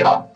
よ。